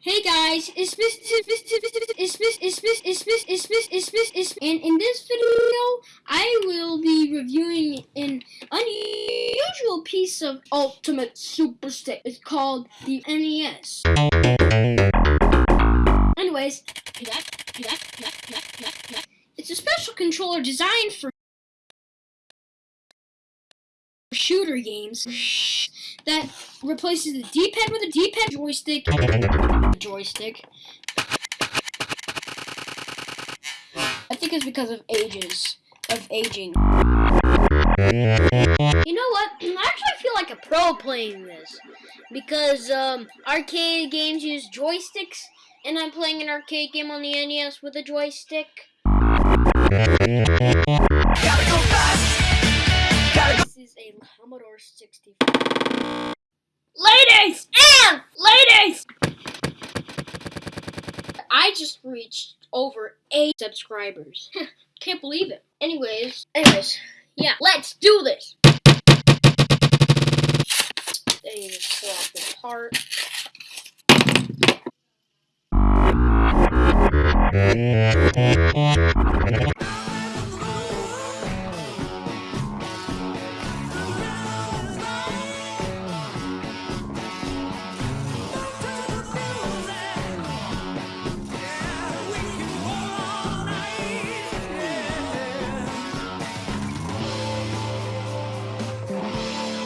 Hey guys, it's Miss it's Miss it's Miss it's Miss it's Miss it's Miss it's and in this video I will be reviewing an unusual piece of ultimate super stick. It's called the NES. Anyways, it's a special controller designed for shooter games that replaces the D-pad with a D-pad joystick. Joystick. I think it's because of ages. Of aging. You know what? I actually feel like a pro playing this. Because um, arcade games use joysticks, and I'm playing an arcade game on the NES with a joystick. Commodore 64. Ladies and ladies! I just reached over 8 subscribers. Can't believe it. Anyways, anyways, yeah, let's do this! They just fall apart.